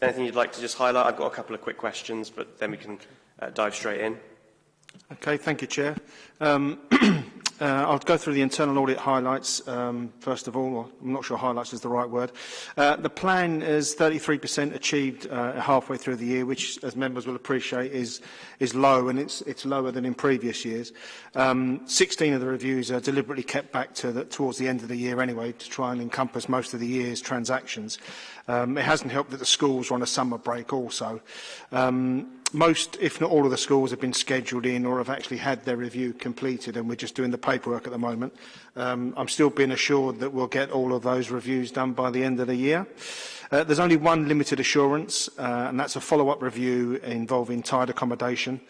Anything you'd like to just highlight? I've got a couple of quick questions, but then we can uh, dive straight in. Okay, thank you, Chair. Um, Uh, I'll go through the internal audit highlights um, first of all. I'm not sure highlights is the right word. Uh, the plan is 33% achieved uh, halfway through the year, which, as members will appreciate, is is low and it's it's lower than in previous years. Um, 16 of the reviews are deliberately kept back to the, towards the end of the year anyway to try and encompass most of the year's transactions. Um, it hasn't helped that the schools were on a summer break also. Um, most, if not all of the schools have been scheduled in or have actually had their review completed and we're just doing the paperwork at the moment. Um, I'm still being assured that we'll get all of those reviews done by the end of the year. Uh, there's only one limited assurance uh, and that's a follow-up review involving tide accommodation.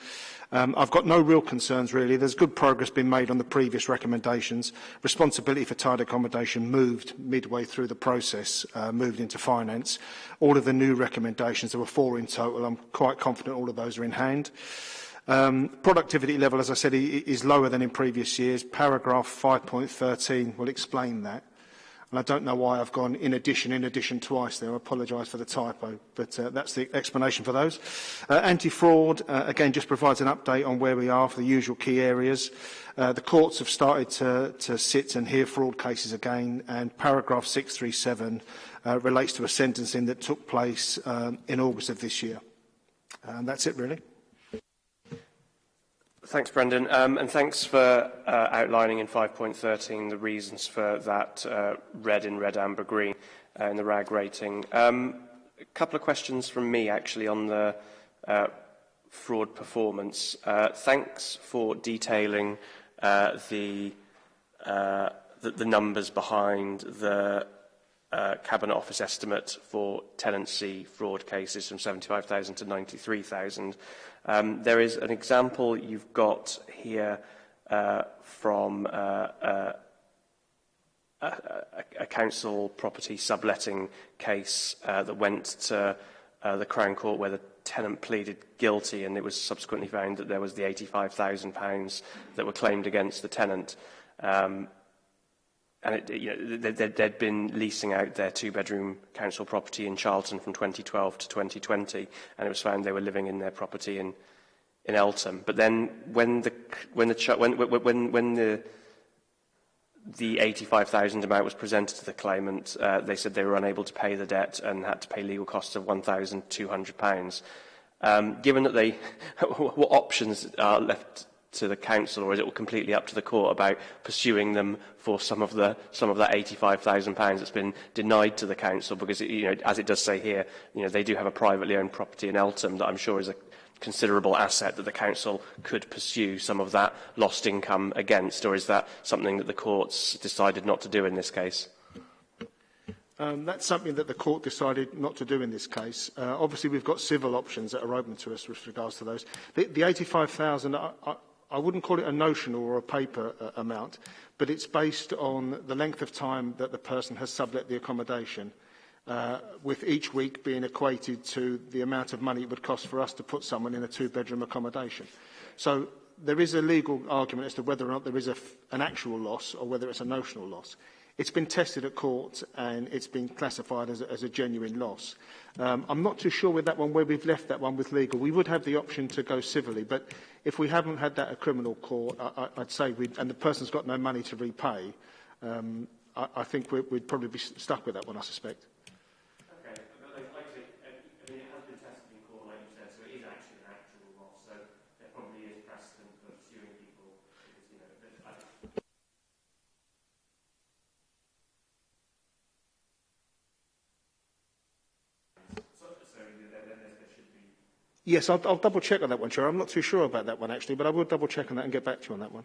Um, I've got no real concerns really. There's good progress being made on the previous recommendations. Responsibility for tide accommodation moved midway through the process, uh, moved into finance. All of the new recommendations, there were four in total. I'm quite confident all of those are in hand. Um, productivity level, as I said, is lower than in previous years. Paragraph 5.13 will explain that. And I don't know why I've gone in addition, in addition twice there. I apologise for the typo, but uh, that's the explanation for those. Uh, Anti-fraud, uh, again, just provides an update on where we are for the usual key areas. Uh, the courts have started to, to sit and hear fraud cases again, and paragraph 637 uh, relates to a sentencing that took place um, in August of this year. And that's it, really. Thanks, Brendan, um, and thanks for uh, outlining in 5.13 the reasons for that uh, red in red, amber, green uh, in the RAG rating. Um, a couple of questions from me, actually, on the uh, fraud performance. Uh, thanks for detailing uh, the, uh, the, the numbers behind the uh, Cabinet Office estimate for tenancy fraud cases from 75,000 to 93,000. Um, there is an example you've got here uh, from uh, uh, a, a, a council property subletting case uh, that went to uh, the Crown Court where the tenant pleaded guilty and it was subsequently found that there was the £85,000 that were claimed against the tenant. Um, and it, you know, there, there, they'd been leasing out their two-bedroom council property in Charlton from 2012 to 2020, and it was found they were living in their property in in Eltham. But then, when the when the when when when the the 85,000 amount was presented to the claimant, uh, they said they were unable to pay the debt and had to pay legal costs of £1,200. Um, given that they, what options are left to the council or is it all completely up to the court about pursuing them for some of the some of that 85,000 pounds that's been denied to the council because it, you know as it does say here you know they do have a privately owned property in Eltham that I'm sure is a considerable asset that the council could pursue some of that lost income against or is that something that the courts decided not to do in this case? Um, that's something that the court decided not to do in this case. Uh, obviously, we've got civil options that are open to us with regards to those. The, the 85,000, I wouldn't call it a notional or a paper uh, amount, but it's based on the length of time that the person has sublet the accommodation, uh, with each week being equated to the amount of money it would cost for us to put someone in a two-bedroom accommodation. So there is a legal argument as to whether or not there is a, an actual loss or whether it's a notional loss. It's been tested at court and it's been classified as a, as a genuine loss. Um, I'm not too sure with that one where we've left that one with legal. We would have the option to go civilly, but if we haven't had that at criminal court, I, I, I'd say we and the person's got no money to repay, um, I, I think we'd probably be stuck with that one, I suspect. Yes, I'll, I'll double check on that one, Chair. I'm not too sure about that one, actually, but I will double check on that and get back to you on that one.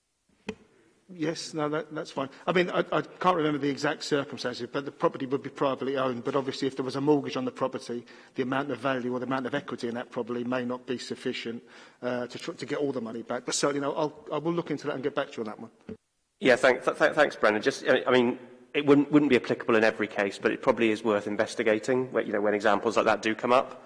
Yes, no, that, that's fine. I mean, I, I can't remember the exact circumstances, but the property would be privately owned. But obviously, if there was a mortgage on the property, the amount of value or the amount of equity in that probably may not be sufficient uh, to, to get all the money back. But certainly, no, I'll, I will look into that and get back to you on that one. Yeah, thank, th th thanks, Brendan. Just, I mean, it wouldn't, wouldn't be applicable in every case, but it probably is worth investigating where, you know, when examples like that do come up.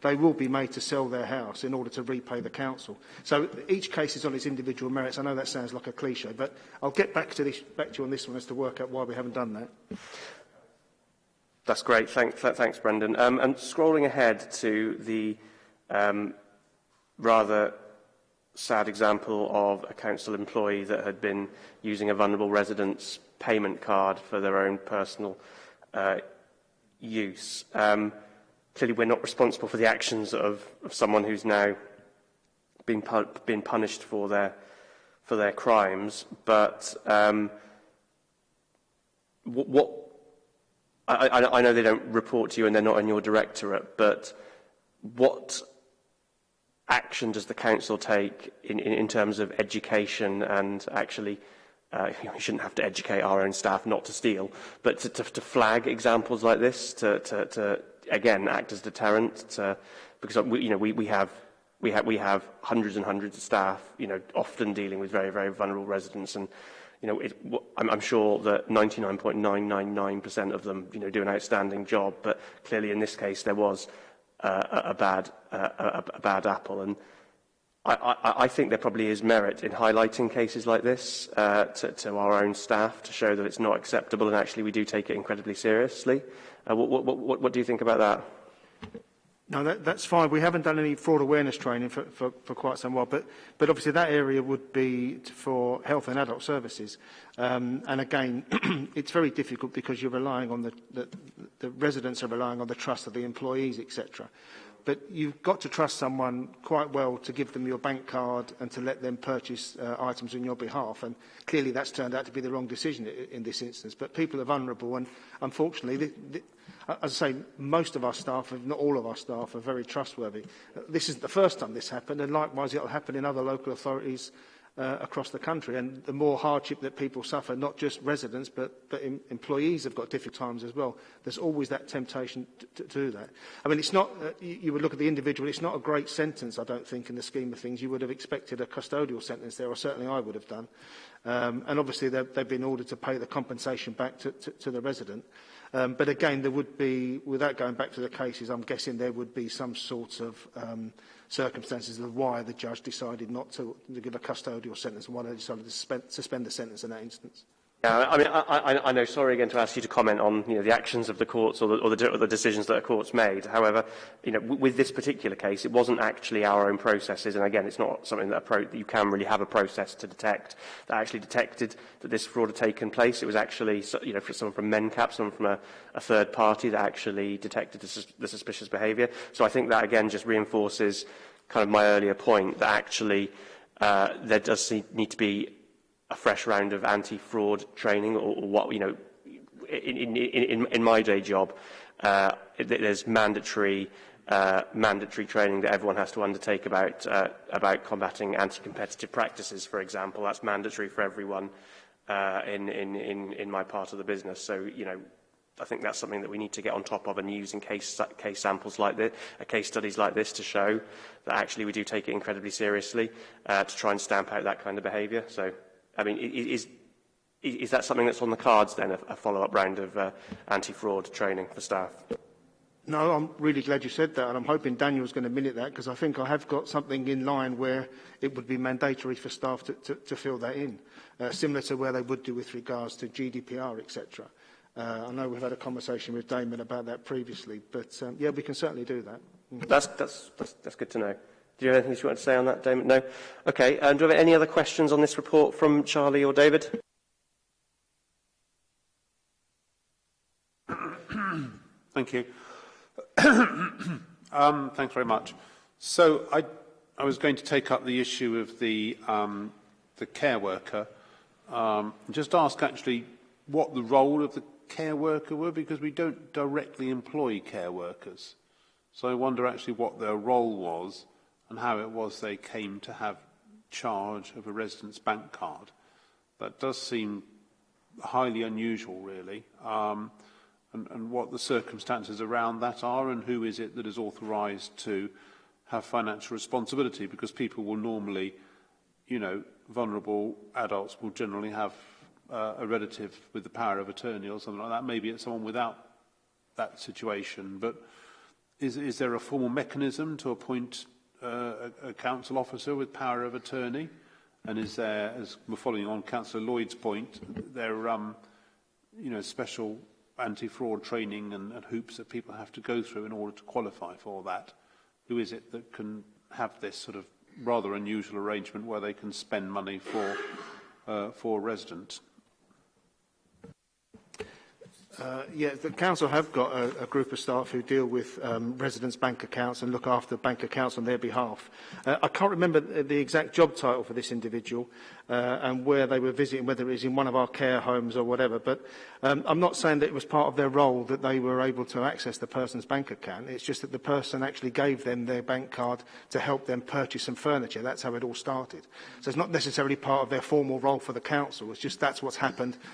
they will be made to sell their house in order to repay the council. So each case is on its individual merits. I know that sounds like a cliche, but I'll get back to, this, back to you on this one as to work out why we haven't done that. That's great. Thank, th thanks, Brendan. Um, and scrolling ahead to the um, rather sad example of a council employee that had been using a vulnerable resident's payment card for their own personal uh, use. Um, clearly, we're not responsible for the actions of, of someone who's now been, pu been punished for their, for their crimes, but um, what, what I, I, I know they don't report to you and they're not in your directorate, but what action does the council take in, in, in terms of education and actually uh, you, shouldn't have to educate our own staff not to steal, but to, to, to flag examples like this, to, to, to again act as deterrent, to, because we, you know we, we have we have we have hundreds and hundreds of staff, you know, often dealing with very very vulnerable residents, and you know, it, I'm, I'm sure that 99.999% of them, you know, do an outstanding job, but clearly in this case there was uh, a, a bad uh, a, a bad apple, and I, I, I think there probably is merit in highlighting cases like this uh, to, to our own staff to show that it's not acceptable, and actually we do take it incredibly seriously. Uh, what, what, what, what do you think about that? No, that, that's fine. We haven't done any fraud awareness training for, for, for quite some while, but, but obviously that area would be for health and adult services. Um, and again, it's very difficult because you're relying on the, the, the residents are relying on the trust of the employees, etc. But you've got to trust someone quite well to give them your bank card and to let them purchase uh, items on your behalf. And clearly that's turned out to be the wrong decision in, in this instance. But people are vulnerable and unfortunately, the, the, as I say, most of our staff, if not all of our staff, are very trustworthy. Uh, this isn't the first time this happened, and likewise it will happen in other local authorities uh, across the country. And the more hardship that people suffer, not just residents, but, but em employees have got difficult times as well. There's always that temptation to, to do that. I mean, it's not, uh, you, you would look at the individual, it's not a great sentence, I don't think, in the scheme of things. You would have expected a custodial sentence there, or certainly I would have done. Um, and obviously they've been ordered to pay the compensation back to, to, to the resident. Um, but again, there would be, without going back to the cases, I'm guessing there would be some sort of um, circumstances of why the judge decided not to, to give a custodial sentence and why they decided to suspend, suspend the sentence in that instance. Yeah, I mean, I, I, I know, sorry again to ask you to comment on you know, the actions of the courts or the, or, the, or the decisions that the courts made. However, you know, with this particular case, it wasn't actually our own processes. And again, it's not something that, a that you can really have a process to detect that actually detected that this fraud had taken place. It was actually you know, someone from MenCap, someone from a, a third party that actually detected the, sus the suspicious behaviour. So I think that, again, just reinforces kind of my earlier point that actually uh, there does need to be a fresh round of anti-fraud training or, or, what, you know, in, in, in, in my day job, uh, there's mandatory uh, mandatory training that everyone has to undertake about uh, about combating anti-competitive practices, for example. That's mandatory for everyone uh, in, in, in, in my part of the business. So, you know, I think that's something that we need to get on top of and use in case, case samples like this, uh, case studies like this to show that actually we do take it incredibly seriously uh, to try and stamp out that kind of behaviour. So I mean, is, is that something that's on the cards then, a, follow-up round of uh, anti-fraud training for staff? No, I'm really glad you said that, and I'm hoping Daniel's going to minute that because I think I have got something in line where it would be mandatory for staff to, to, to fill that in, uh, similar to where they would do with regards to GDPR, etc. Uh, I know we've had a conversation with Damon about that previously, but um, yeah, we can certainly do that. Mm. That's, that's, that's, that's good to know. Do you have anything you want to say on that, Damon? No? Okay. Um, do we have any other questions on this report from Charlie or David? Thank you. um, thanks very much. So I, I was going to take up the issue of the, um, the care worker. Um, just ask actually what the role of the care worker were because we don't directly employ care workers. So I wonder actually what their role was and how it was they came to have charge of a resident's bank card. That does seem highly unusual, really, um, and, and what the circumstances around that are and who is it that is authorised to have financial responsibility because people will normally, you know, vulnerable adults will generally have uh, a relative with the power of attorney or something like that. Maybe it's someone without that situation, but is, is there a formal mechanism to appoint uh, a, a council officer with power of attorney, and is there, as we're following on Councillor Lloyd's point, there um, you know, special anti-fraud training and, and hoops that people have to go through in order to qualify for that. Who is it that can have this sort of rather unusual arrangement where they can spend money for, uh, for residents? Uh, yeah, the council have got a, a group of staff who deal with um, residents' bank accounts and look after bank accounts on their behalf. Uh, I can't remember the exact job title for this individual uh, and where they were visiting, whether it was in one of our care homes or whatever, but um, I'm not saying that it was part of their role that they were able to access the person's bank account. It's just that the person actually gave them their bank card to help them purchase some furniture. That's how it all started. So it's not necessarily part of their formal role for the council. It's just that's what's happened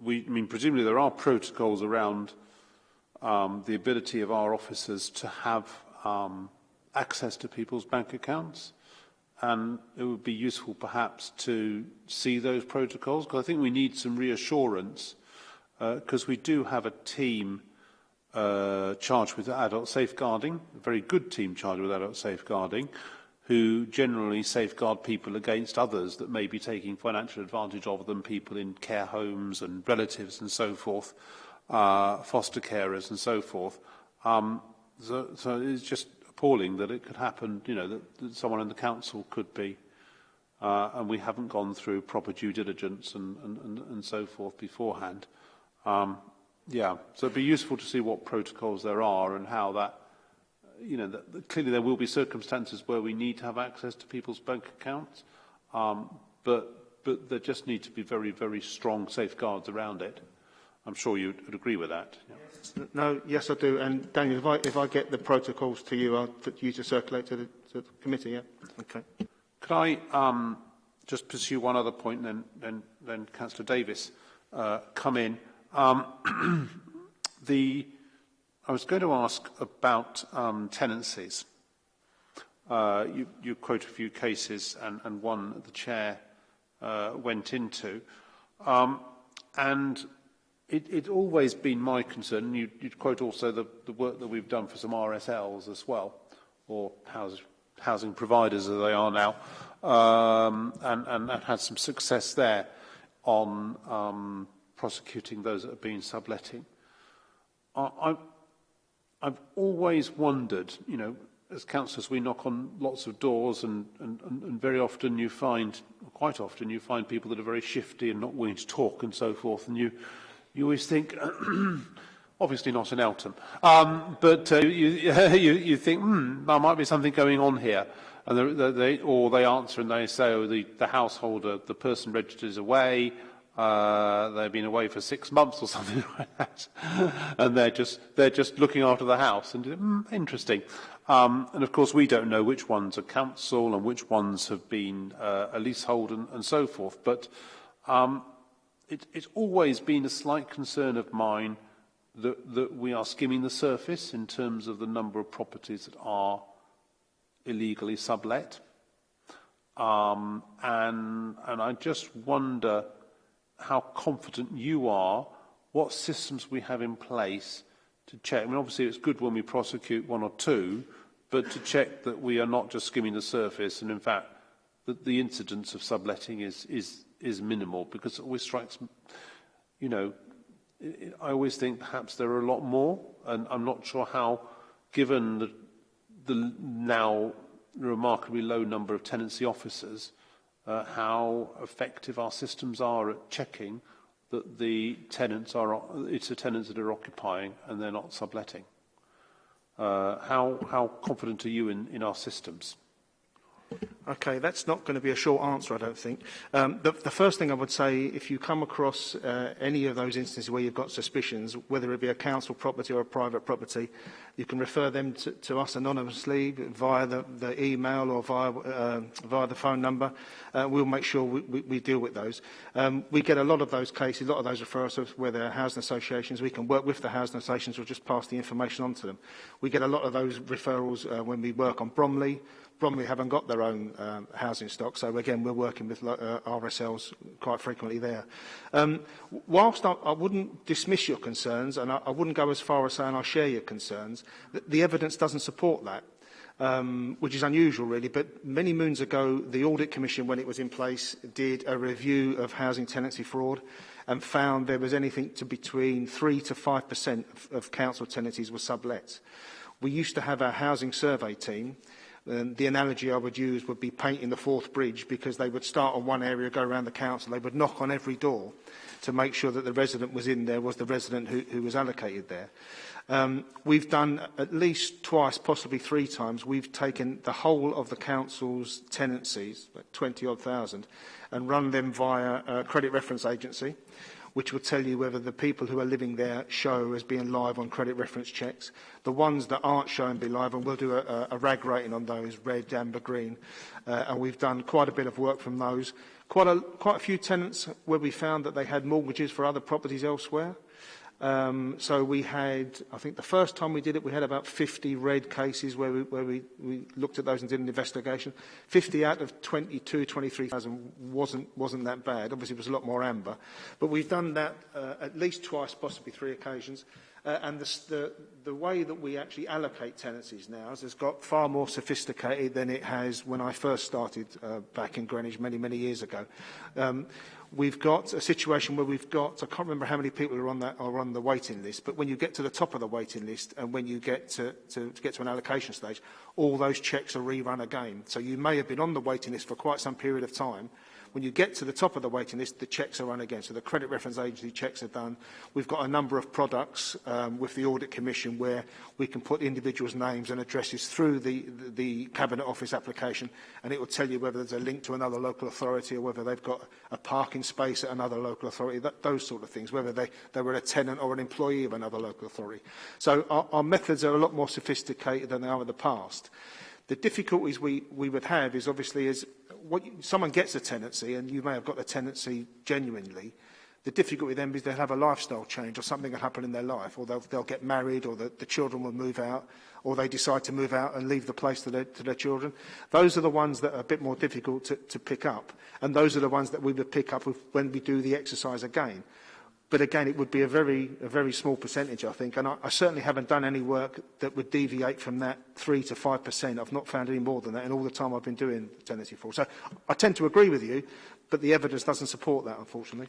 we, I mean, presumably there are protocols around um, the ability of our officers to have um, access to people's bank accounts. And it would be useful perhaps to see those protocols, because I think we need some reassurance, because uh, we do have a team uh, charged with adult safeguarding, a very good team charged with adult safeguarding, who generally safeguard people against others that may be taking financial advantage of them, people in care homes and relatives and so forth, uh, foster carers and so forth. Um, so, so it's just appalling that it could happen, you know, that, that someone in the council could be, uh, and we haven't gone through proper due diligence and, and, and, and so forth beforehand. Um, yeah, so it'd be useful to see what protocols there are and how that, you know, that, clearly there will be circumstances where we need to have access to people's bank accounts, um, but, but there just need to be very, very strong safeguards around it. I'm sure you'd agree with that. Yeah. No, yes, I do. And Daniel, if I, if I get the protocols to you, I'll put you to circulate to the, to the committee. Yeah. Okay. Could I um, just pursue one other point, and then, then, then Councillor Davis uh, come in? Um, the, I was going to ask about um, tenancies. Uh, you, you quote a few cases, and, and one the chair uh, went into. Um, and It, it's always been my concern, and you, would quote also the, the, work that we've done for some RSLs as well, or house, housing providers as they are now, um, and, and, and, had some success there on um, prosecuting those that have been subletting. I, have always wondered, you know, as councillors we knock on lots of doors and, and, and very often you find, quite often you find people that are very shifty and not willing to talk and so forth, and you you always think, obviously not in Eltham, um, but uh, you, you, you think, hmm, there might be something going on here. And they, they, or they answer and they say, oh, the, the householder, uh, the person registered is away, uh, they've been away for six months or something like that, and they're just, they're just looking after the house. And mm, interesting. Um, and of course, we don't know which ones are council and which ones have been uh, a leasehold and, and so forth. But um, it, it's always been a slight concern of mine that, that we are skimming the surface in terms of the number of properties that are illegally sublet. Um, and, and I just wonder how confident you are, what systems we have in place to check. I mean, obviously it's good when we prosecute one or two, but to check that we are not just skimming the surface and in fact that the incidence of subletting is, is, is minimal because it always strikes, you know, it, I always think perhaps there are a lot more, and I'm not sure how, given the, the now remarkably low number of tenancy officers, uh, how effective our systems are at checking that the tenants are, it's the tenants that are occupying and they're not subletting. Uh, how, how confident are you in, in our systems? Okay, that's not going to be a short answer, I don't think. Um, the, the first thing I would say, if you come across uh, any of those instances where you've got suspicions, whether it be a council property or a private property, you can refer them to, to us anonymously via the, the email or via, uh, via the phone number. Uh, we'll make sure we, we, we deal with those. Um, we get a lot of those cases, a lot of those referrals where there are housing associations. We can work with the housing associations or just pass the information on to them. We get a lot of those referrals uh, when we work on Bromley, Bromley haven't got their own um, housing stock, so again, we're working with uh, RSLs quite frequently there. Um, whilst I, I wouldn't dismiss your concerns, and I, I wouldn't go as far as saying I share your concerns, the, the evidence doesn't support that. Um, which is unusual really, but many moons ago the Audit Commission, when it was in place, did a review of housing tenancy fraud and found there was anything to between 3 to 5% of, of council tenancies were sublet. We used to have our housing survey team um, the analogy I would use would be painting the fourth bridge because they would start on one area, go around the council, they would knock on every door to make sure that the resident was in there, was the resident who, who was allocated there. Um, we've done at least twice, possibly three times, we've taken the whole of the council's tenancies, 20 odd thousand, and run them via a credit reference agency which will tell you whether the people who are living there show as being live on credit reference checks. The ones that aren't shown be live, and we'll do a, a rag rating on those, red, amber, green. Uh, and we've done quite a bit of work from those. Quite a, quite a few tenants where we found that they had mortgages for other properties elsewhere. Um, so we had, I think the first time we did it, we had about 50 red cases where we, where we, we looked at those and did an investigation. 50 out of 22, 23,000 wasn't, wasn't that bad. Obviously, it was a lot more amber. But we've done that uh, at least twice, possibly three occasions. Uh, and the, the, the way that we actually allocate tenancies now has got far more sophisticated than it has when I first started uh, back in Greenwich many, many years ago. Um, we've got a situation where we've got, I can't remember how many people are on, that, are on the waiting list, but when you get to the top of the waiting list and when you get to, to, to get to an allocation stage, all those checks are rerun again. So you may have been on the waiting list for quite some period of time, When you get to the top of the waiting list, the checks are run again. So the Credit Reference Agency checks are done. We've got a number of products um, with the Audit Commission where we can put individuals' names and addresses through the, the, the Cabinet Office application and it will tell you whether there's a link to another local authority or whether they've got a parking space at another local authority, that, those sort of things, whether they, they were a tenant or an employee of another local authority. So our, our methods are a lot more sophisticated than they are in the past. The difficulties we, we would have is obviously is what you, someone gets a tenancy and you may have got the tenancy genuinely. The difficulty then is they'll have a lifestyle change or something will happen in their life or they'll, they'll get married or the, the children will move out or they decide to move out and leave the place to their, to their children. Those are the ones that are a bit more difficult to, to pick up and those are the ones that we would pick up when we do the exercise again. But again, it would be a very, a very small percentage, I think. And I, I certainly haven't done any work that would deviate from that 3 to 5%. I've not found any more than that in all the time I've been doing the tenancy four. So I tend to agree with you, but the evidence doesn't support that, unfortunately.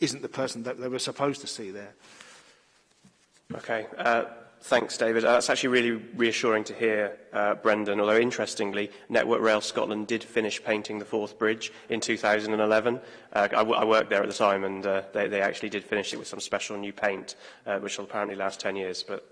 isn't the person that they were supposed to see there. Okay. Uh, Thanks, David. Uh, that's actually really reassuring to hear, uh, Brendan, although interestingly, Network Rail Scotland did finish painting the fourth bridge in 2011. Uh, I, I worked there at the time and uh, they, they actually did finish it with some special new paint, uh, which will apparently last 10 years, but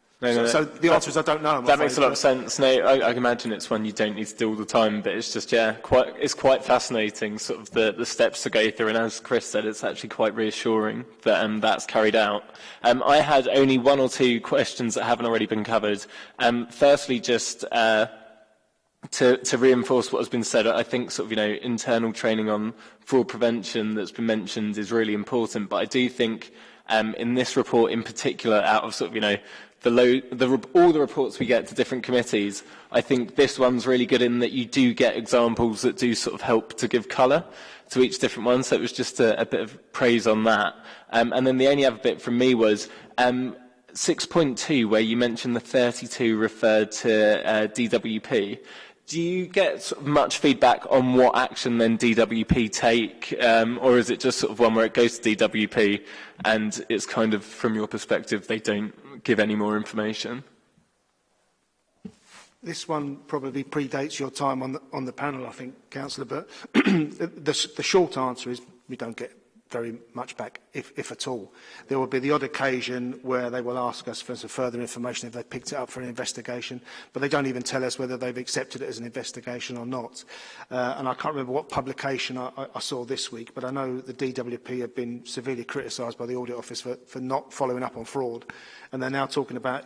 No, so, no, so the answer is I don't know. I'm that makes a lot of sense. No, I, I imagine it's one you don't need to do all the time, but it's just yeah, quite it's quite fascinating. Sort of the, the steps to go through, and as Chris said, it's actually quite reassuring that um, that's carried out. Um, I had only one or two questions that haven't already been covered. Um, firstly, just. Uh, to, to reinforce what has been said, I think sort of, you know, internal training on fraud prevention that's been mentioned is really important, but I do think um, in this report in particular, out of sort of, you know, the low, the, all the reports we get to different committees, I think this one's really good in that you do get examples that do sort of help to give colour to each different one. So it was just a, a bit of praise on that. Um, and then the only other bit from me was um, 6.2, where you mentioned the 32 referred to uh, DWP. Do you get much feedback on what action then DWP take, um, or is it just sort of one where it goes to DWP and it's kind of, from your perspective, they don't give any more information. This one probably predates your time on the, on the panel, I think, Councillor, but the, the short answer is we don't get very much back, if, if at all. There will be the odd occasion where they will ask us for some further information if they've picked it up for an investigation, but they don't even tell us whether they've accepted it as an investigation or not. Uh, and I can't remember what publication I, I, I saw this week, but I know the DWP have been severely criticised by the Audit Office for, for not following up on fraud, and they're now talking about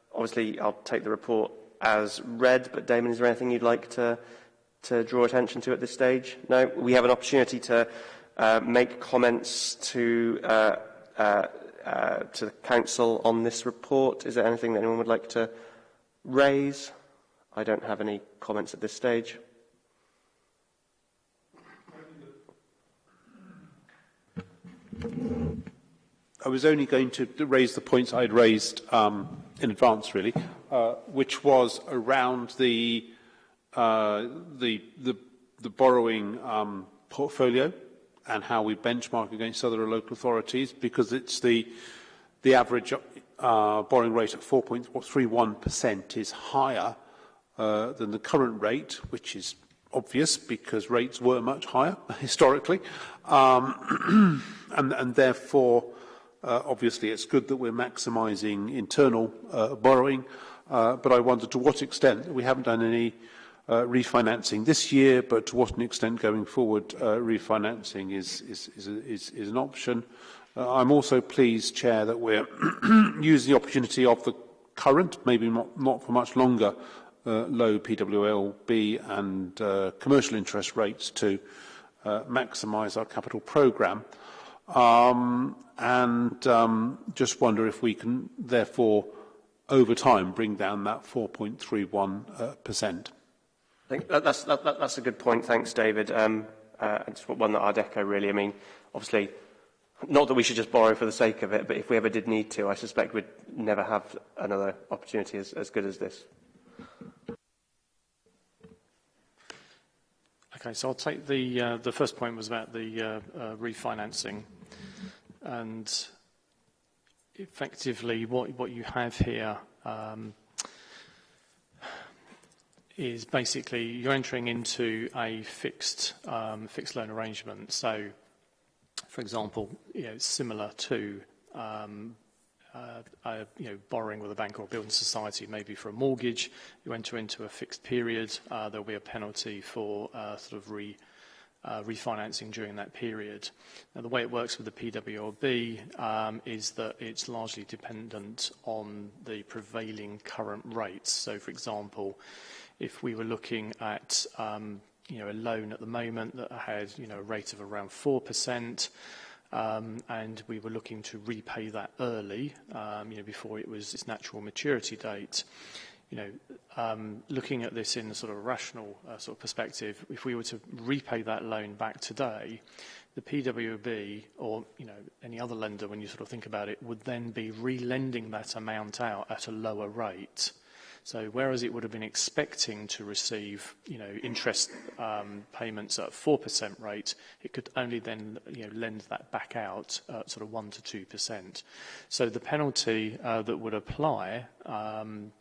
obviously, I'll take the report as read, but Damon, is there anything you'd like to, to draw attention to at this stage? No? We have an opportunity to uh, make comments to, uh, uh, uh, to the Council on this report. Is there anything that anyone would like to raise? I don't have any comments at this stage. I was only going to raise the points I had raised um, in advance, really, uh, which was around the, uh, the, the, the borrowing um, portfolio and how we benchmark against other local authorities, because it's the, the average uh, borrowing rate at 4.31% is higher uh, than the current rate, which is obvious because rates were much higher historically, um, and, and therefore Uh, obviously, it's good that we're maximizing internal uh, borrowing, uh, but I wonder to what extent we haven't done any uh, refinancing this year, but to what an extent going forward uh, refinancing is, is, is, is, is an option. Uh, I'm also pleased, Chair, that we're using the opportunity of the current, maybe not, not for much longer, uh, low PWLB and uh, commercial interest rates to uh, maximise our capital program Uh, Um, and um, just wonder if we can therefore, over time, bring down that 4.31%. Uh, percent. I think that, that's, that, that, that's a good point. Thanks, David. Um, uh, and just one that I'd echo, really. I mean, obviously, not that we should just borrow for the sake of it, but if we ever did need to, I suspect we'd never have another opportunity as, as good as this. Okay, so I'll take the, uh, the first point was about the uh, uh, refinancing and effectively what, what you have here um, is basically you're entering into a fixed, um, fixed loan arrangement. So, for example, you know, similar to um, uh, you know, borrowing with a bank or a building society, maybe for a mortgage, you enter into a fixed period, uh, there'll be a penalty for uh, sort of re, uh, refinancing during that period. Now, the way it works with the PWRB um, is that it's largely dependent on the prevailing current rates. So, for example, if we were looking at um, you know, a loan at the moment that had you know, a rate of around 4%, um, and we were looking to repay that early, you know, before it was its natural maturity date, you know, um, looking at this in a sort of rational uh, sort of perspective, if we were to repay that loan back today, the PWB or you know any other lender, when you sort of think about it, would then be relending that amount out at a lower rate. So whereas it would have been expecting to receive, you know, interest um, payments at a 4% rate, it could only then, you know, lend that back out at sort of 1 to 2%. So the penalty uh, that would apply um,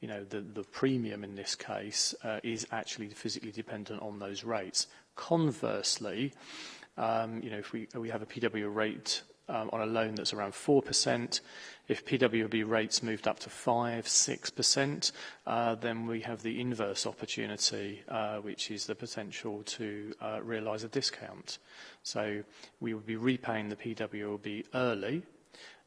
you know, the, the premium in this case uh, is actually physically dependent on those rates. Conversely, um, you know, if we, we have a PW rate um, on a loan that's around 4%, if PWB rates moved up to 5 6%, uh, then we have the inverse opportunity, uh, which is the potential to uh, realise a discount. So we would be repaying the PWB early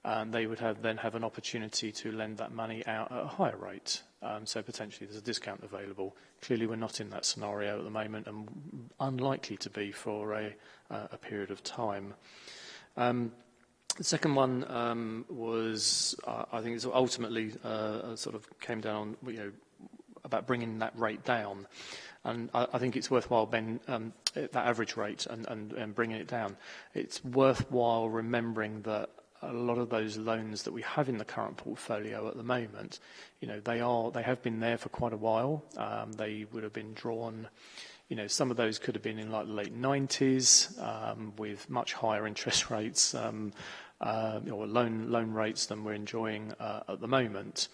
um, they would have, then have an opportunity to lend that money out at a higher rate. Um, so potentially there's a discount available. Clearly we're not in that scenario at the moment and unlikely to be for a, uh, a period of time. Um, the second one um, was, uh, I think, it's ultimately uh, uh, sort of came down on, you know, about bringing that rate down. And I, I think it's worthwhile, Ben, um, that average rate and, and, and bringing it down. It's worthwhile remembering that a lot of those loans that we have in the current portfolio at the moment, you know, they are, they have been there for quite a while. Um, they would have been drawn, you know, some of those could have been in, like, the late 90s um, with much higher interest rates, um, uh, or loan rates than we're enjoying uh, at the moment.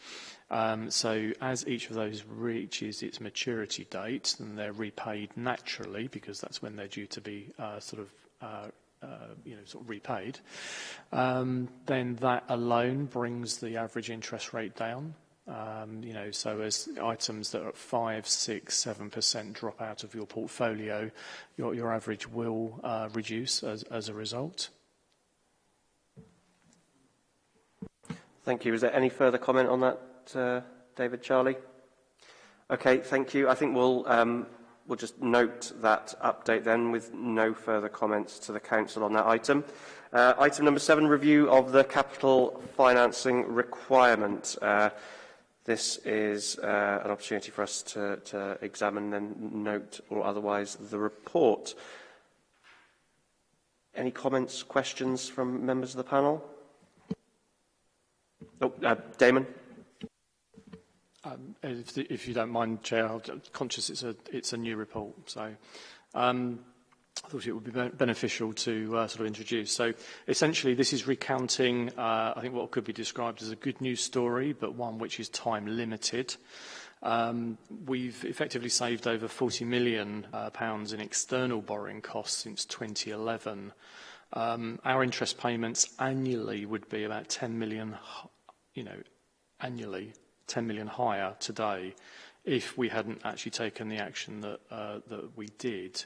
So as each of those reaches its maturity date, then they're repaid naturally, because that's when they're due to be uh, sort of uh, you know, sort of repaid, um, then that alone brings the average interest rate down. Um, you know, so as items that are at five, six, seven percent drop out of your portfolio, your, your average will uh, reduce as, as a result. Thank you. Is there any further comment on that, uh, David, Charlie? Okay, thank you. I think we'll um, We'll just note that update then with no further comments to the Council on that item. Uh, item number seven, review of the capital financing requirement. Uh, this is uh, an opportunity for us to, to examine and note or otherwise the report. Any comments, questions from members of the panel? Oh, uh, Damon. Um, if, the, if, you don't mind, Chair, I'm conscious it's a, it's a new report, so um, I thought it would be beneficial to uh, sort of introduce. So essentially, this is recounting, uh, I think, what could be described as a good news story, but one which is time limited. Um, we've effectively saved over 40 million uh, pounds in external borrowing costs since 2011. Um, our interest payments annually would be about 10 million, you know, annually 10 million higher today if we hadn't actually taken the action that, uh, that we did.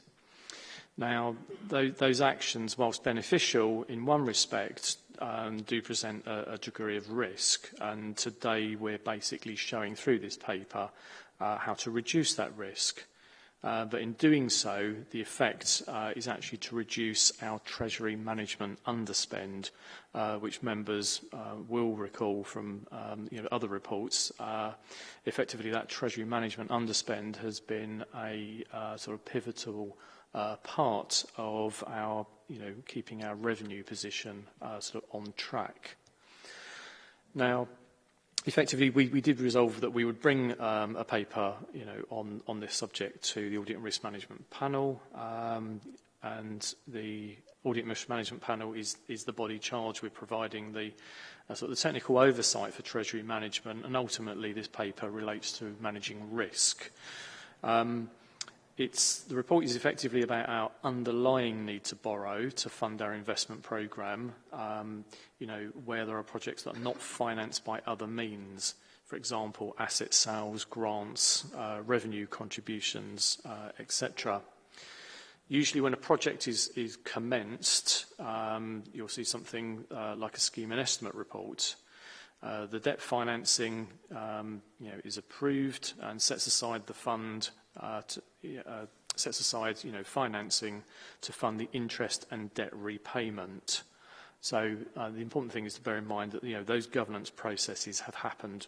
Now, th those actions, whilst beneficial in one respect, um, do present a, a degree of risk. And today we're basically showing through this paper uh, how to reduce that risk. Uh, but that in doing so, the effect uh, is actually to reduce our Treasury management underspend, uh, which members will recall from um, you know, other reports. effectively, that Treasury management underspend has been a sort of pivotal part of our, you know, keeping our revenue position sort of on track. Now, effectively, we, we did resolve that we would bring um, a paper you know, on, on this subject to the Audit and Risk Management Panel. Um, and the Audit and Risk Management Panel is, is the body charged with providing the, uh, sort of the technical oversight for Treasury management. And ultimately, this paper relates to managing risk. Um, It's, the report is effectively about our underlying need to borrow to fund our investment programme, um, you know, where there are projects that are not financed by other means, for example, asset sales, grants, uh, revenue contributions, uh, etc. Usually when a project is, commenced, um, you'll see something uh, like a scheme and estimate report. the debt financing um, you know, is approved and sets aside the fund uh, to, uh, sets aside you know, financing to fund the interest and debt repayment. So uh, the important thing is to bear in mind that you know, those governance processes have happened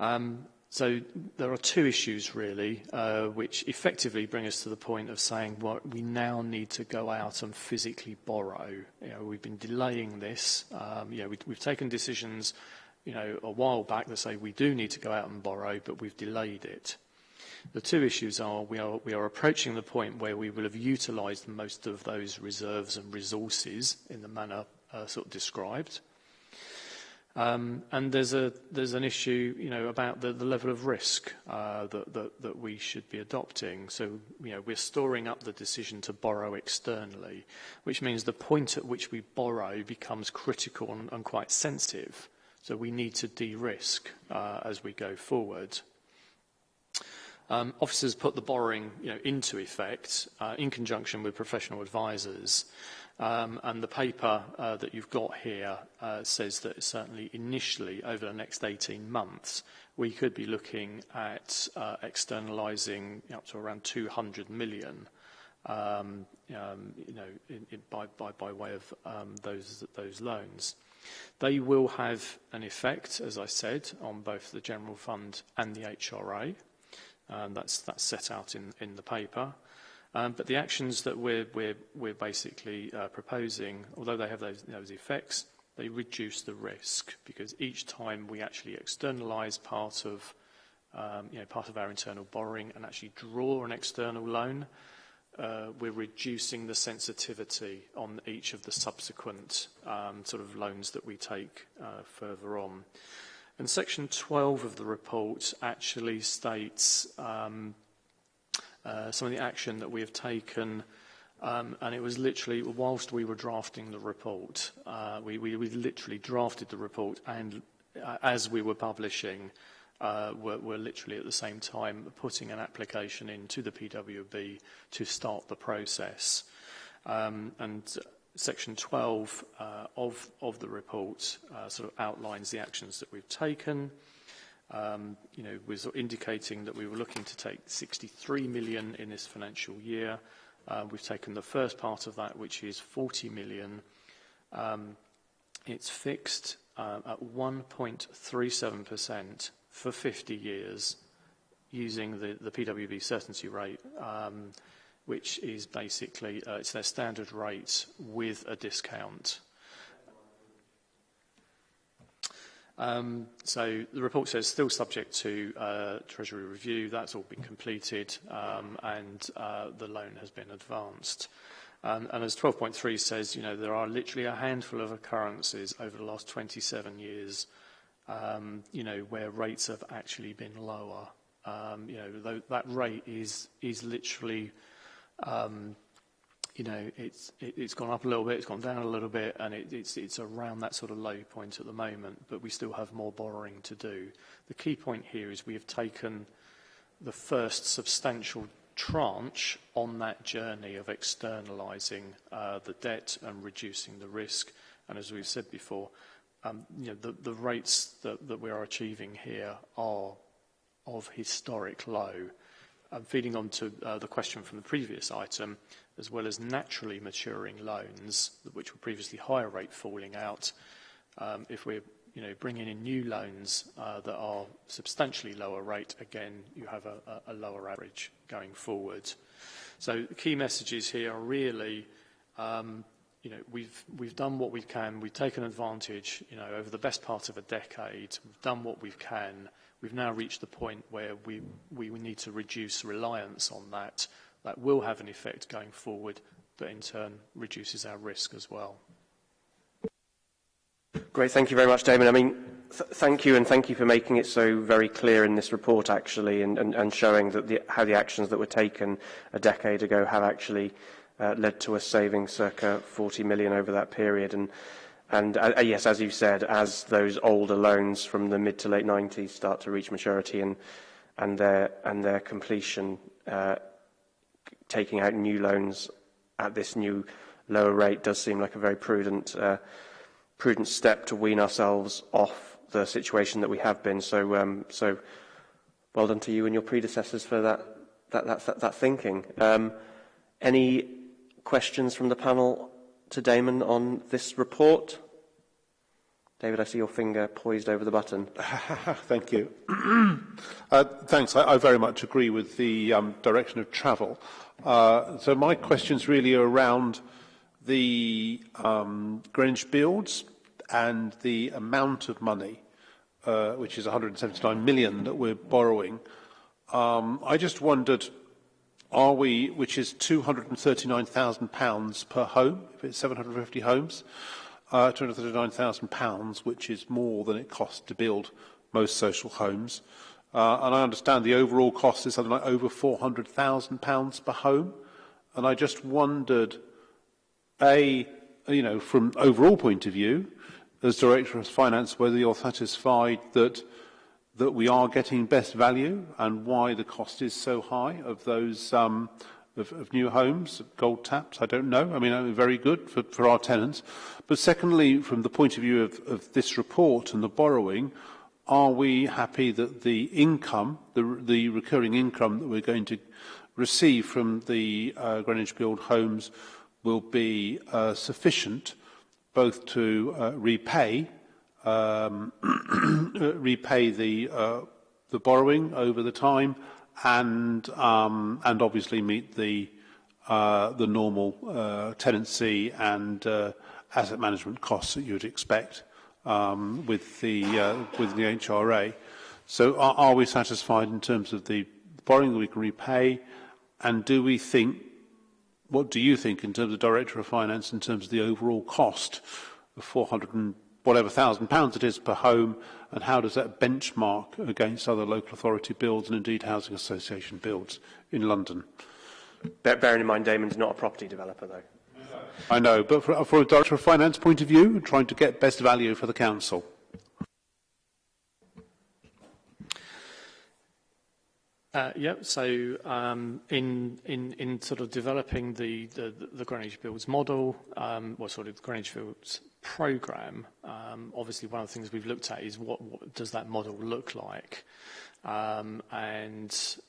Um, so there are two issues really, uh, which effectively bring us to the point of saying what well, we now need to go out and physically borrow. You know, we've been delaying this. you know, we, we've taken decisions you know, a while back that say we do need to go out and borrow, but we've delayed it. The two issues are we, are we are approaching the point where we will have utilised most of those reserves and resources in the manner uh, sort of described. Um, and there's, a, there's an issue, you know, about the, the level of risk uh, that, that, that, we should be adopting. So, you know, we're storing up the decision to borrow externally, which means the point at which we borrow becomes critical and, and quite sensitive. So we need to de-risk uh, as we go forward. Um, officers put the borrowing you know, into effect uh, in conjunction with professional advisors. Um, and the paper uh, that you've got here uh, says that certainly initially over the next 18 months, we could be looking at uh, externalizing up to around 200 million um, um, you know, in, in, by, by, by, way of um, those, those loans. They will have an effect, as I said, on both the general fund and the HRA. Um, that's, that's set out in, in the paper. Um, but the actions that we're, we're, we're basically uh, proposing, although they have those, those effects, they reduce the risk because each time we actually externalize part of um, you know, part of our internal borrowing and actually draw an external loan, uh, we're reducing the sensitivity on each of the subsequent um, sort of loans that we take uh, further on. And section 12 of the report actually states um, uh, some of the action that we have taken um, and it was literally whilst we were drafting the report, uh, we, we, we literally drafted the report and uh, as we were publishing, uh, were, were literally at the same time putting an application into the PWB to start the process. Um, and section 12 uh, of, of the report uh, sort of outlines the actions that we've taken. Um, you know, we're sort of indicating that we were looking to take 63 million in this financial year. Uh, we've taken the first part of that, which is 40 million. Um, it's fixed uh, at 1.37% for 50 years using the, the PWB certainty rate. Um, which is basically uh, it's their standard rate with a discount. Um, so the report says still subject to uh, Treasury review. That's all been completed um, and uh, the loan has been advanced. Um, and as 12.3 says, you know, there are literally a handful of occurrences over the last 27 years, um, you know, where rates have actually been lower. Um, you know, that rate is, is literally Um, you know, it's it, it's gone up a little bit, it's gone down a little bit, and it, it's it's around that sort of low point at the moment. But we still have more borrowing to do. The key point here is we have taken the first substantial tranche on that journey of externalising uh, the debt and reducing the risk. And as we've said before, um, you know, the, the rates that, that we are achieving here are of historic low. um, feeding on to uh, the question from the previous item, as well as naturally maturing loans, which were previously higher rate falling out, um, if we're you know, bringing in new loans uh, that are substantially lower rate, again, you have a, a lower average going forward. So the key messages here are really, um, you know, we've, we've done what we can. We've taken advantage, you know, over the best part of a decade. We've done what we can We've now reached the point where we, we need to reduce reliance on that. That will have an effect going forward that in turn reduces our risk as well. Great, thank you very much, Damon. I mean, th thank you and thank you for making it so very clear in this report actually and, and, and showing that the, how the actions that were taken a decade ago have actually uh, led to us saving circa 40 million over that period. And And uh, uh, yes, as you said, as those older loans from the mid to late 90s start to reach maturity and, and, their, and their completion, uh, taking out new loans at this new lower rate does seem like a very prudent, uh, prudent step to wean ourselves off the situation that we have been. So, um, so well done to you and your predecessors for that, that, that, that, that thinking. Um, any questions from the panel to Damon on this report. David, I see your finger poised over the button. Thank you. uh, thanks. I, I, very much agree with the um, direction of travel. Uh, so my question's really around the um, Greenwich builds and the amount of money, uh, which is 179 million that we're borrowing. Um, I just wondered are we, which is £239,000 per home, if it's 750 homes, uh, £239,000, which is more than it costs to build most social homes. Uh, and I understand the overall cost is something like over £400,000 per home. And I just wondered, A, you know, from overall point of view, as Director of Finance, whether you're satisfied that that we are getting best value and why the cost is so high of those um, of, of new homes, gold taps, I don't know. I mean, uh, very good for, for our tenants. But secondly, from the point of view of, of this report and the borrowing, are we happy that the income, the, the recurring income that we're going to receive from the uh, Greenwich Build homes will be uh, sufficient both to uh, repay Um, repay the, uh, the borrowing over the time and, um, and obviously meet the, uh, the normal uh, tenancy and uh, asset management costs that you would expect um, with, the, uh, with the HRA. So are, are we satisfied in terms of the borrowing that we can repay? And do we think what do you think in terms of director of finance in terms of the overall cost of 400 and whatever thousand pounds it is per home and how does that benchmark against other local authority builds and indeed housing association builds in London. Bearing in mind Damon's not a property developer though. I know, but for, for a director of finance point of view, trying to get best value for the council. Uh, yeah, so um, in, in, in sort of developing the, the, the Greenwich Builds model, um, well, sort of Greenwich Builds program, um, obviously one of the things we've looked at is what, what does that model look like? Um, and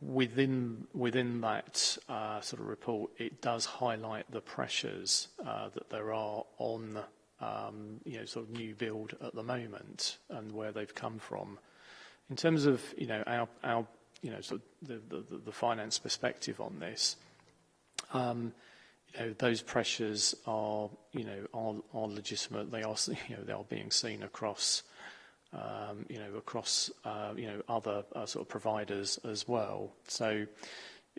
within within that uh, sort of report, it does highlight the pressures uh, that there are on um, you know sort of new build at the moment and where they've come from. In terms of you know our our you know sort of the, the, the finance perspective on this. Um, you know, those pressures are, you know, are legitimate. They are, you know, they are being seen across, um, you know, across, uh, you know, other uh, sort of providers as well. So,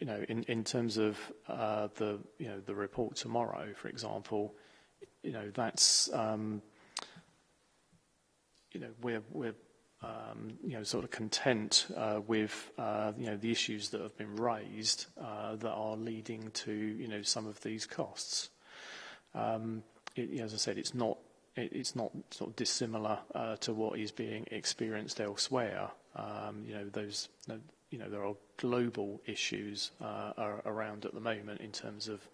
You know, in in terms of uh, the, you know, the report tomorrow, for example, you know, that's, um, you know, we're we're um, you know, sort of content uh, with uh, you know the issues that have been raised uh, that are leading to you know some of these costs. Um, it, as I said, it's not it, it's not sort of dissimilar uh, to what is being experienced elsewhere. Um, you know, those you know there are global issues uh, around at the moment in terms of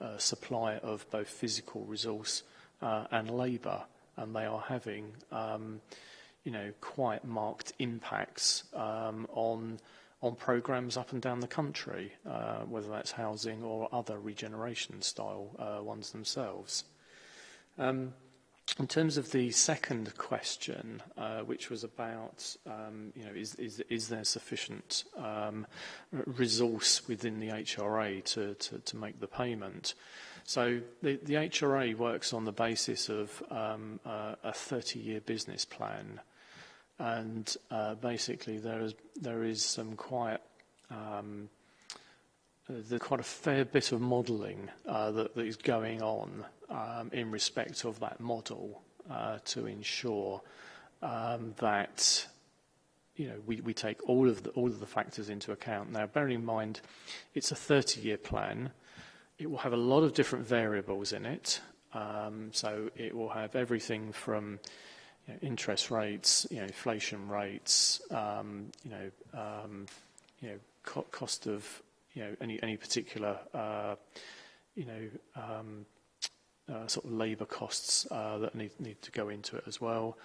uh, supply of both physical resource and labour, and they are having um, you know, quite marked impacts um, on on programs up and down the country, uh, whether that's housing or other regeneration style uh, ones themselves. Um, in terms of the second question, uh, which was about, um, you know, is, is, is there sufficient um, resource within the HRA to, to, to make the payment? So the, the HRA works on the basis of um, uh, a 30-year business plan and uh, basically there is there is some quite um, there's quite a fair bit of modelling uh, that, that is going on um, in respect of that model uh, to ensure um, that you know we, we take all of the all of the factors into account. Now, bearing in mind, it's a 30-year plan. It will have a lot of different variables in it. Um, so it will have everything from you know, interest rates, you know, inflation rates, um, you know, um, you know, co cost of, you know, any any particular, uh, you know, um, uh, sort of labour costs uh, that need need to go into it as well.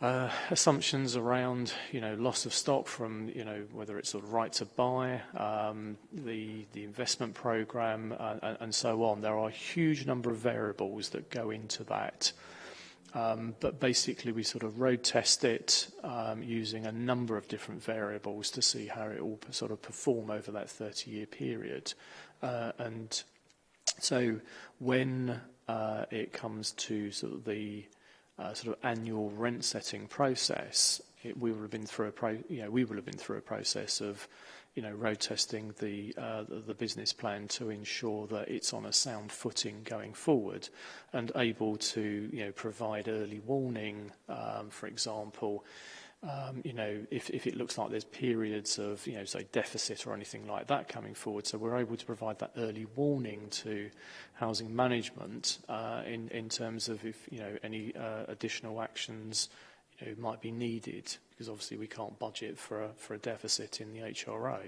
Uh, assumptions around you know loss of stock from you know whether it's sort of right to buy um, the the investment program uh, and, and, so on there are a huge number of variables that go into that um, but basically, we sort of road test it um, using a number of different variables to see how it will sort of perform over that 30-year period. Uh, and so when uh, it comes to sort of the uh, sort of annual rent setting process, it, we would have been through a pro, you know, we would have been through a process of you know, road testing the, uh, the business plan to ensure that it's on a sound footing going forward and able to, you know, provide early warning, um, for example, um, you know, if, if it looks like there's periods of, you know, say deficit or anything like that coming forward. So we're able to provide that early warning to housing management uh, in, in terms of if, you know, any uh, additional actions you know, might be needed because obviously we can't budget for a, for a deficit in the HRA.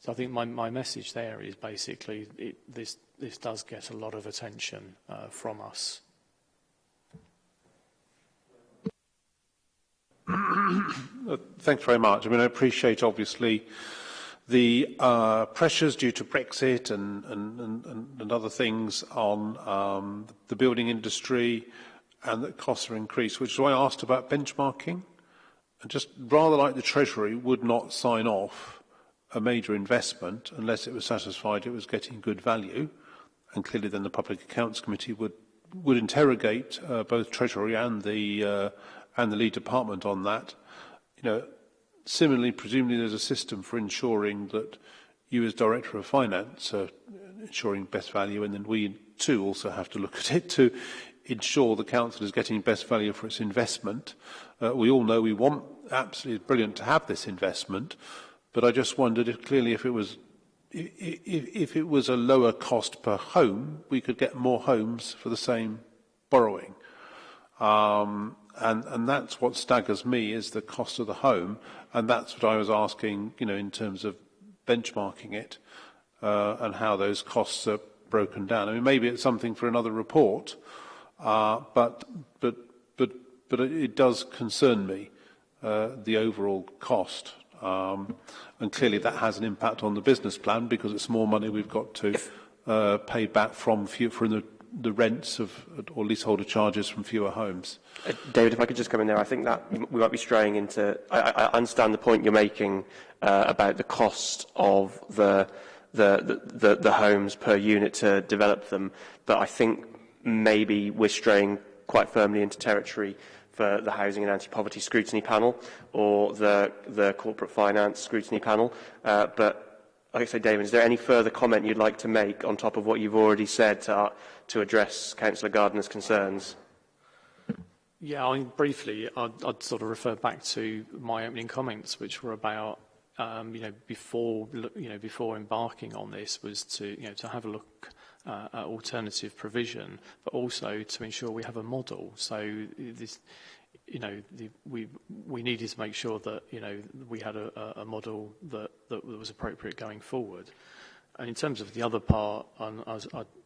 So I think my, my message there is basically it, this, this does get a lot of attention uh, from us. Uh, thanks very much. I mean, I appreciate obviously the uh, pressures due to Brexit and, and, and, and other things on um, the building industry and that costs are increased, which is why I asked about benchmarking. just rather like the Treasury would not sign off a major investment unless it was satisfied it was getting good value. And clearly then the Public Accounts Committee would, would interrogate uh, both Treasury and the, uh, and the lead department on that. You know, similarly, presumably there's a system for ensuring that you as Director of Finance are ensuring best value and then we too also have to look at it to ensure the council is getting best value for its investment. Uh, we all know we want absolutely brilliant to have this investment, but I just wondered if clearly if it was if, if it was a lower cost per home, we could get more homes for the same borrowing. Um, and, and that's what staggers me is the cost of the home. And that's what I was asking, you know, in terms of benchmarking it uh, and how those costs are broken down. I mean, maybe it's something for another report, uh, Uh, but, but, but, but it does concern me, uh, the overall cost. Um, and clearly that has an impact on the business plan because it's more money we've got to uh, pay back from, from the the rents of or leaseholder charges from fewer homes. Uh, David, if I could just come in there, I think that we might be straying into. I, I understand the point you're making uh, about the cost of the the, the the the homes per unit to develop them, but I think maybe we're straying quite firmly into territory for the Housing and Anti-Poverty Scrutiny Panel or the, the Corporate Finance Scrutiny Panel. Uh, but like I say, David, is there any further comment you'd like to make on top of what you've already said to, uh, to address Councillor Gardner's concerns? Yeah, I mean, briefly, I'd, I'd sort of refer back to my opening comments, which were about um, you know before you know before embarking on this was to you know to have a look Uh, uh, alternative provision, but also to ensure we have a model. So this, you know, the, we we needed to make sure that you know we had a, a model that that was appropriate going forward. And in terms of the other part, and I, was, I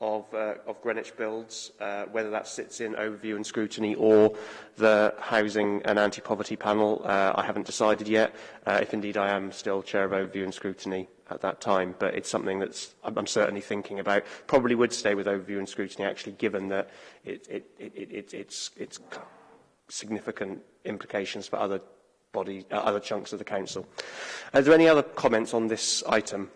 of, uh, of Greenwich builds, uh, whether that sits in overview and scrutiny or the housing and anti-poverty panel. Uh, I haven't decided yet, uh, if indeed I am still chair of overview and scrutiny at that time, but it's something that I'm, certainly thinking about. Probably would stay with overview and scrutiny, actually, given that it, it, it, it's, it's, significant implications for other, body, uh, other chunks of the council. Are there any other comments on this item?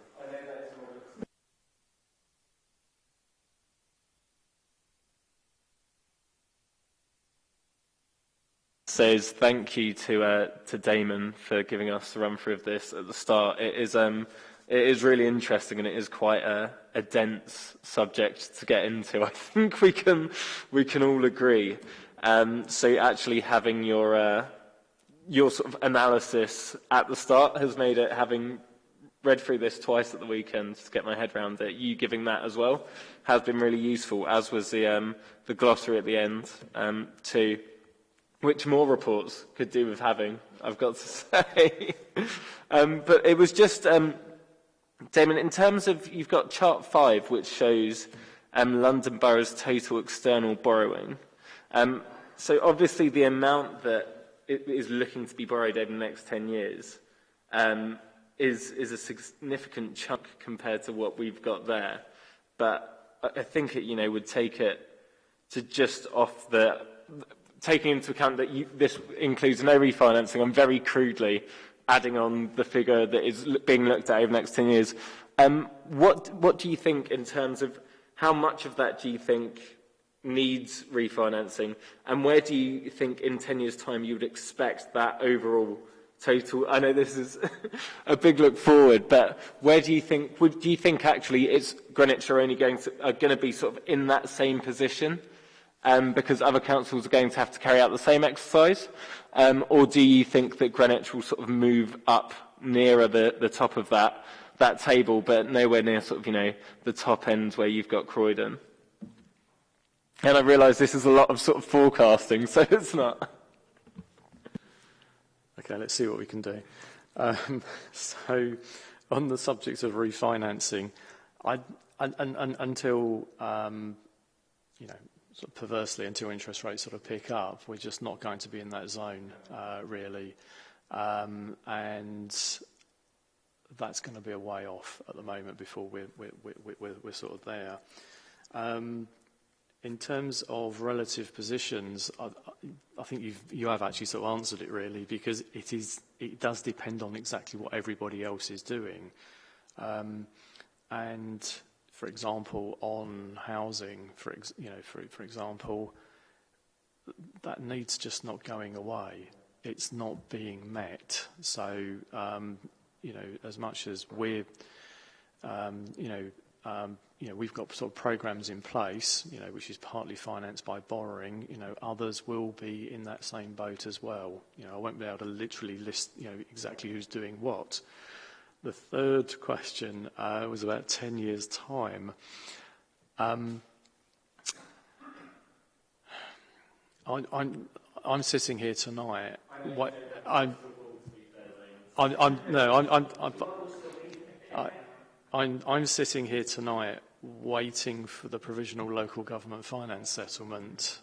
says thank you to uh, to Damon for giving us the run through of this at the start. It is um, it is really interesting and it is quite a, a dense subject to get into. I think we can, we can all agree. Um, so actually having your, uh, your sort of analysis at the start has made it, having read through this twice at the weekend to get my head around it, you giving that as well has been really useful, as was the, um, the glossary at the end um, to which more reports could do with having, I've got to say. um, but it was just um, Damon, in terms of, you've got chart five, which shows um, London boroughs' total external borrowing. Um, so obviously the amount that is looking to be borrowed over the next 10 years um, is, is a significant chunk compared to what we've got there. But I think it, you know, would take it to just off the, taking into account that you, this includes no refinancing, I'm very crudely adding on the figure that is being looked at over the next 10 years, um, what, what do you think in terms of how much of that do you think needs refinancing and where do you think in 10 years time you would expect that overall total I know this is a big look forward but where do you think would do you think actually it's Greenwich are only going to are going to be sort of in that same position um, because other councils are going to have to carry out the same exercise? Um, or do you think that Greenwich will sort of move up nearer the, the top of that, that table, but nowhere near sort of, you know, the top end where you've got Croydon? And I realise this is a lot of sort of forecasting, so it's not. Okay, let's see what we can do. Um, so, on the subject of refinancing, I, until um, you know sort of perversely until interest rates sort of pick up, we're just not going to be in that zone, uh, really. Um, and That's going to be a way off at the moment before we're sort of there. Um, in terms of relative positions, I think you have actually sort of answered it really, because it does depend on exactly what everybody else is doing. Um, for example, on housing, for ex, you know, for, for example, that need's just not going away. It's not being met. So, um, you know, as much as we're, um, you know, um, you know, we've got sort of programs in place, you know, which is partly financed by borrowing. You know, others will be in that same boat as well. You know, I won't be able to literally list, you know, exactly who's doing what, the third question uh, was about 10 years' time. Um, I, I'm, I'm sitting here tonight. What, I'm, I'm, I'm, no, I'm, I'm, I'm, I, I'm, am i am i am i am sitting here tonight waiting for the provisional local government finance settlement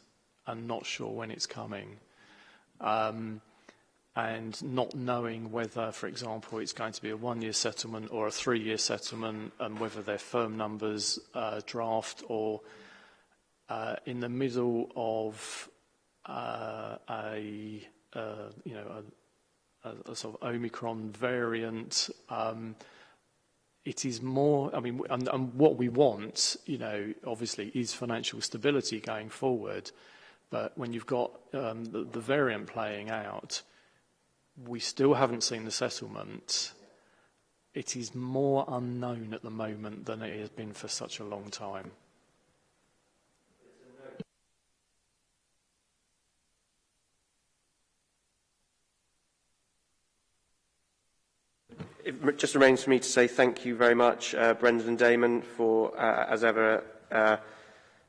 and not sure when it's coming. Um, and not knowing whether, for example, it's going to be a one-year settlement or a three-year settlement and whether they're firm numbers uh, draft or uh, in the middle of uh, a, uh, you know, a, a, a, sort of Omicron variant, um, it is more, I mean, and, and what we want, you know, obviously is financial stability going forward. But when you've got um, the, the variant playing out, we still haven't seen the settlement. It is more unknown at the moment than it has been for such a long time. It just remains for me to say thank you very much, uh, Brendan and Damon, for, uh, as ever, uh,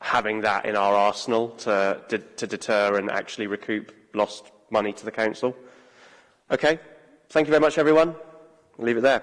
having that in our arsenal to, to, to deter and actually recoup lost money to the council. Okay, thank you very much, everyone. I'll leave it there.